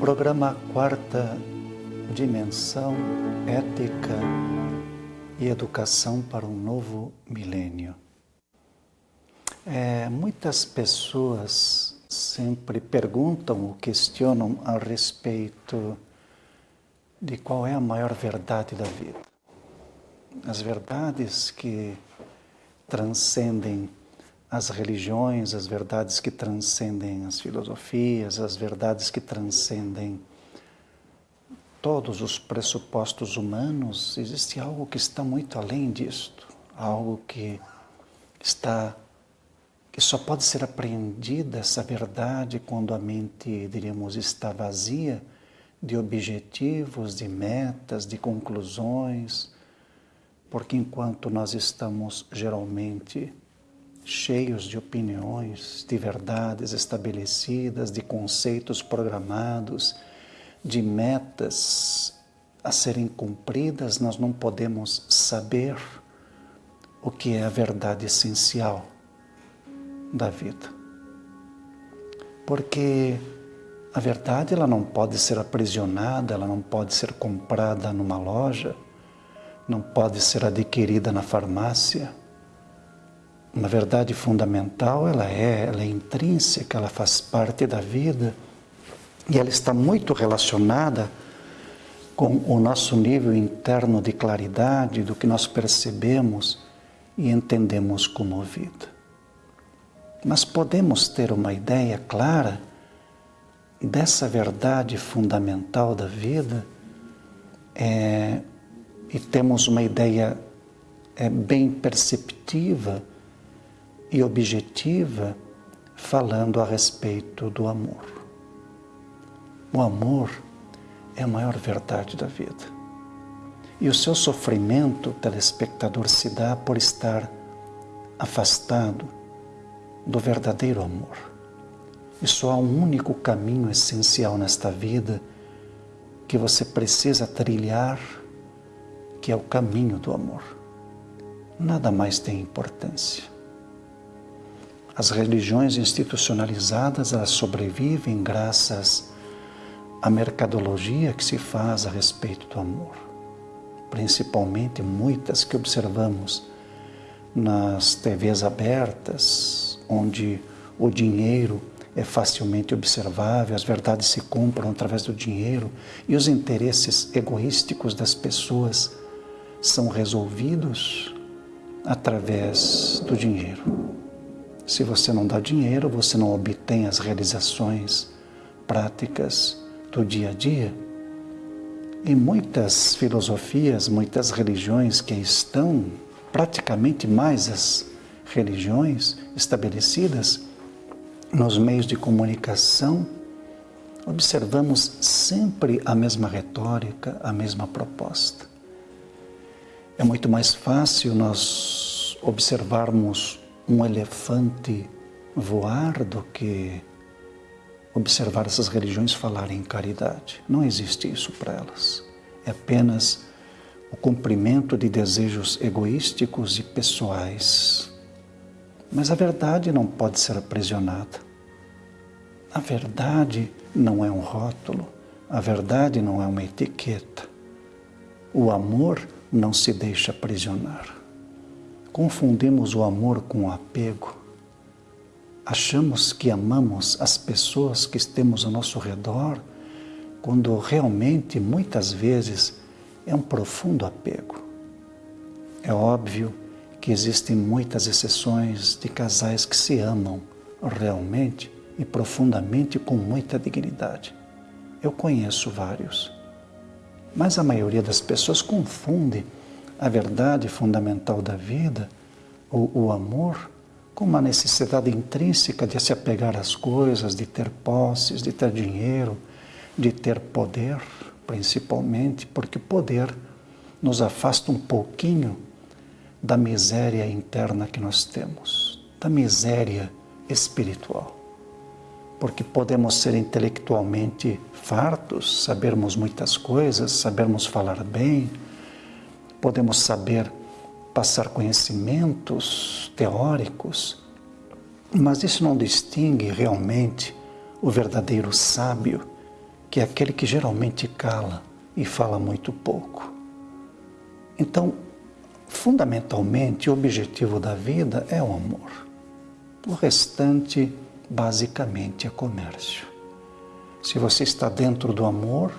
Programa Quarta Dimensão Ética e Educação para um Novo Milênio. É, muitas pessoas sempre perguntam ou questionam a respeito de qual é a maior verdade da vida. As verdades que transcendem as religiões, as verdades que transcendem as filosofias, as verdades que transcendem todos os pressupostos humanos, existe algo que está muito além disto, algo que está que só pode ser apreendida essa verdade quando a mente, diríamos, está vazia de objetivos, de metas, de conclusões, porque enquanto nós estamos geralmente cheios de opiniões, de verdades estabelecidas, de conceitos programados, de metas a serem cumpridas, nós não podemos saber o que é a verdade essencial da vida. Porque a verdade ela não pode ser aprisionada, ela não pode ser comprada numa loja, não pode ser adquirida na farmácia uma verdade fundamental, ela é, ela é intrínseca, ela faz parte da vida e ela está muito relacionada com o nosso nível interno de claridade do que nós percebemos e entendemos como vida. Mas podemos ter uma ideia clara dessa verdade fundamental da vida é, e temos uma ideia é, bem perceptiva e objetiva falando a respeito do amor. O amor é a maior verdade da vida. E o seu sofrimento, telespectador, se dá por estar afastado do verdadeiro amor. E só há um único caminho essencial nesta vida que você precisa trilhar, que é o caminho do amor. Nada mais tem importância. As religiões institucionalizadas elas sobrevivem graças à mercadologia que se faz a respeito do amor. Principalmente muitas que observamos nas TVs abertas, onde o dinheiro é facilmente observável, as verdades se compram através do dinheiro e os interesses egoísticos das pessoas são resolvidos através do dinheiro. Se você não dá dinheiro, você não obtém as realizações práticas do dia a dia. E muitas filosofias, muitas religiões que estão praticamente mais as religiões estabelecidas nos meios de comunicação, observamos sempre a mesma retórica, a mesma proposta. É muito mais fácil nós observarmos um elefante voar do que observar essas religiões falarem em caridade. Não existe isso para elas. É apenas o cumprimento de desejos egoísticos e pessoais. Mas a verdade não pode ser aprisionada. A verdade não é um rótulo, a verdade não é uma etiqueta. O amor não se deixa aprisionar. Confundimos o amor com o apego. Achamos que amamos as pessoas que temos ao nosso redor, quando realmente, muitas vezes, é um profundo apego. É óbvio que existem muitas exceções de casais que se amam realmente e profundamente com muita dignidade. Eu conheço vários. Mas a maioria das pessoas confunde a verdade fundamental da vida, o, o amor, com uma necessidade intrínseca de se apegar às coisas, de ter posses, de ter dinheiro, de ter poder, principalmente, porque o poder nos afasta um pouquinho da miséria interna que nós temos, da miséria espiritual. Porque podemos ser intelectualmente fartos, sabermos muitas coisas, sabermos falar bem, podemos saber passar conhecimentos teóricos, mas isso não distingue realmente o verdadeiro sábio que é aquele que geralmente cala e fala muito pouco. Então, fundamentalmente, o objetivo da vida é o amor. O restante, basicamente, é comércio. Se você está dentro do amor,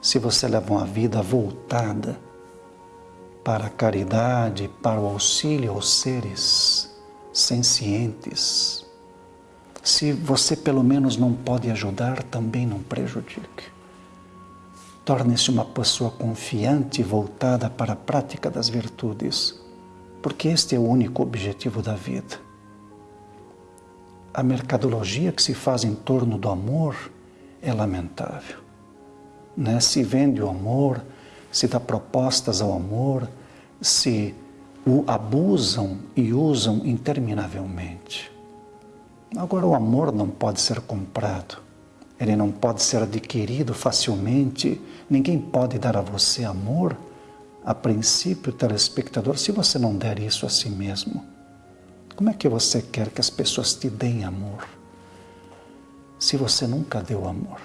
se você leva uma vida voltada para a caridade, para o auxílio aos seres sencientes, se você pelo menos não pode ajudar, também não prejudique. Torne-se uma pessoa confiante e voltada para a prática das virtudes, porque este é o único objetivo da vida. A mercadologia que se faz em torno do amor é lamentável. Né? Se vende o amor, se dá propostas ao amor, se o abusam e usam interminavelmente. Agora, o amor não pode ser comprado, ele não pode ser adquirido facilmente, ninguém pode dar a você amor, a princípio, telespectador, se você não der isso a si mesmo. Como é que você quer que as pessoas te deem amor? Se você nunca deu amor,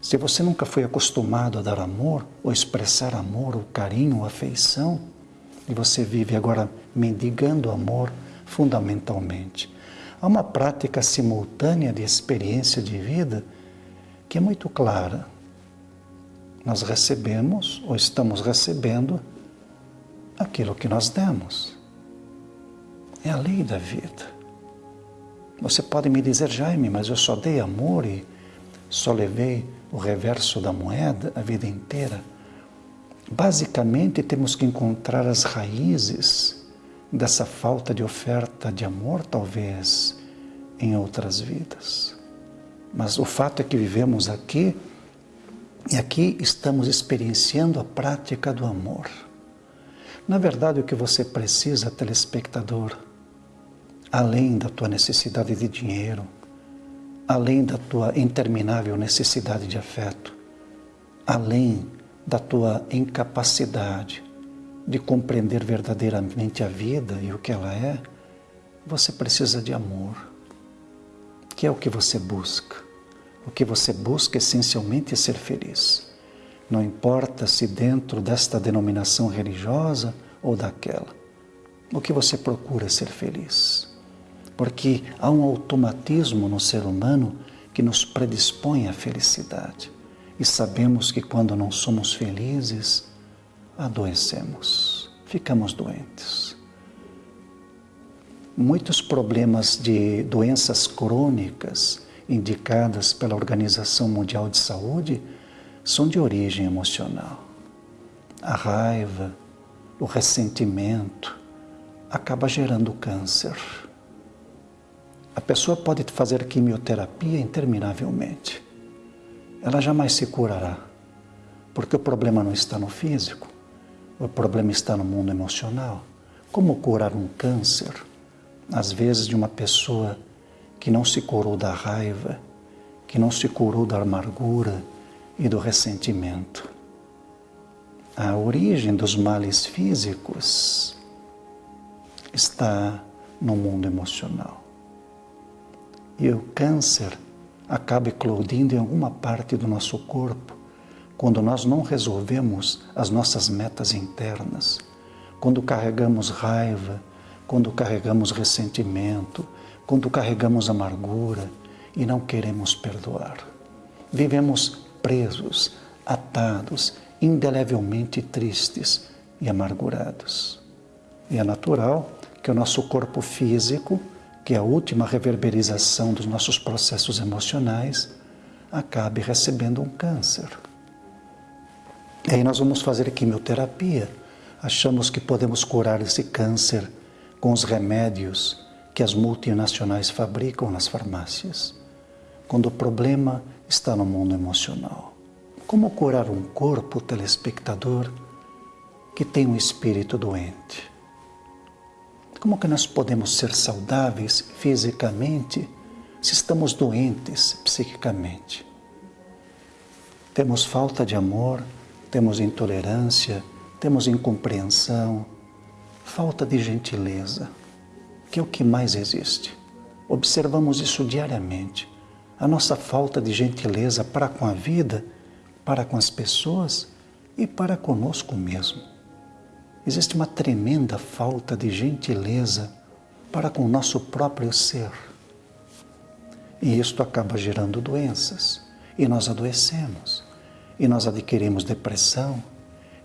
se você nunca foi acostumado a dar amor, ou expressar amor, ou carinho, ou afeição, e você vive agora mendigando amor fundamentalmente, Há uma prática simultânea de experiência de vida que é muito clara. Nós recebemos ou estamos recebendo aquilo que nós demos. É a lei da vida. Você pode me dizer, Jaime, mas eu só dei amor e só levei o reverso da moeda a vida inteira. Basicamente, temos que encontrar as raízes dessa falta de oferta de amor, talvez, em outras vidas. Mas o fato é que vivemos aqui e aqui estamos experienciando a prática do amor. Na verdade, o que você precisa, telespectador, além da tua necessidade de dinheiro, além da tua interminável necessidade de afeto, além da tua incapacidade de compreender verdadeiramente a vida e o que ela é, você precisa de amor, que é o que você busca. O que você busca essencialmente é ser feliz. Não importa se dentro desta denominação religiosa ou daquela. O que você procura é ser feliz. Porque há um automatismo no ser humano que nos predispõe à felicidade. E sabemos que quando não somos felizes, adoecemos, ficamos doentes. Muitos problemas de doenças crônicas indicadas pela Organização Mundial de Saúde são de origem emocional. A raiva, o ressentimento acaba gerando câncer. A pessoa pode fazer quimioterapia interminavelmente. Ela jamais se curará, porque o problema não está no físico, o problema está no mundo emocional. Como curar um câncer, às vezes, de uma pessoa que não se curou da raiva, que não se curou da amargura e do ressentimento? A origem dos males físicos está no mundo emocional. E o câncer acaba eclodindo em alguma parte do nosso corpo quando nós não resolvemos as nossas metas internas, quando carregamos raiva, quando carregamos ressentimento, quando carregamos amargura e não queremos perdoar. Vivemos presos, atados, indelevelmente tristes e amargurados. E é natural que o nosso corpo físico, que a última reverberização dos nossos processos emocionais, acabe recebendo um câncer. E aí nós vamos fazer quimioterapia. Achamos que podemos curar esse câncer com os remédios que as multinacionais fabricam nas farmácias. Quando o problema está no mundo emocional. Como curar um corpo telespectador que tem um espírito doente? Como que nós podemos ser saudáveis fisicamente se estamos doentes psiquicamente? Temos falta de amor, temos intolerância, temos incompreensão, falta de gentileza, que é o que mais existe. Observamos isso diariamente. a nossa falta de gentileza para com a vida, para com as pessoas e para conosco mesmo. Existe uma tremenda falta de gentileza para com o nosso próprio ser. E isto acaba gerando doenças, e nós adoecemos, e nós adquirimos depressão,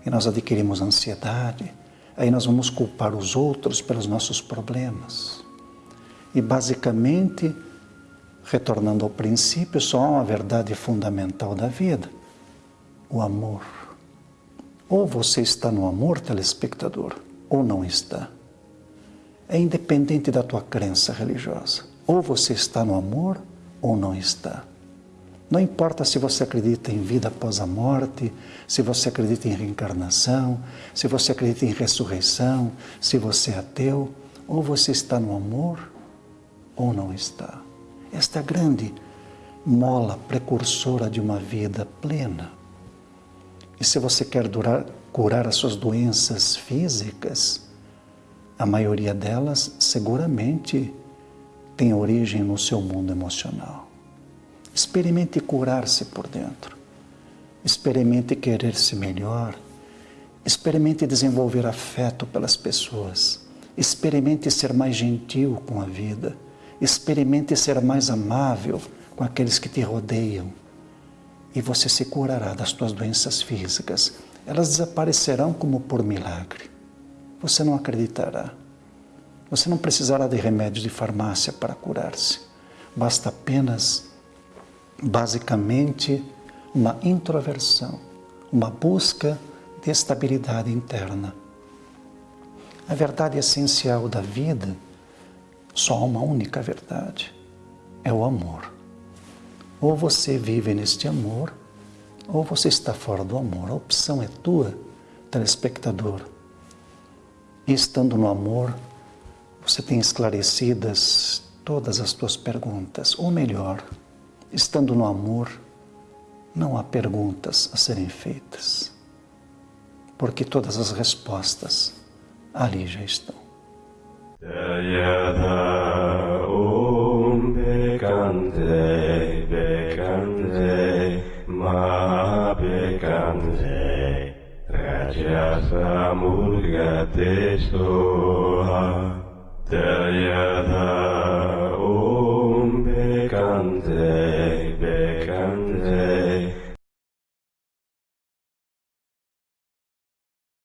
e nós adquirimos ansiedade, aí nós vamos culpar os outros pelos nossos problemas. E basicamente, retornando ao princípio, só há uma verdade fundamental da vida: o amor. Ou você está no amor, telespectador, ou não está. É independente da tua crença religiosa. Ou você está no amor, ou não está. Não importa se você acredita em vida após a morte, se você acredita em reencarnação, se você acredita em ressurreição, se você é ateu, ou você está no amor ou não está. Esta é grande mola precursora de uma vida plena. E se você quer durar, curar as suas doenças físicas, a maioria delas seguramente tem origem no seu mundo emocional. Experimente curar-se por dentro. Experimente querer-se melhor. Experimente desenvolver afeto pelas pessoas. Experimente ser mais gentil com a vida. Experimente ser mais amável com aqueles que te rodeiam. E você se curará das suas doenças físicas. Elas desaparecerão como por milagre. Você não acreditará. Você não precisará de remédios de farmácia para curar-se. Basta apenas basicamente uma introversão, uma busca de estabilidade interna. A verdade essencial da vida, só há uma única verdade, é o amor. Ou você vive neste amor, ou você está fora do amor. A opção é tua, telespectador. E estando no amor, você tem esclarecidas todas as tuas perguntas, ou melhor, estando no amor, não há perguntas a serem feitas, porque todas as respostas ali já estão. जय राजा सामुर्गते सोहा जयधा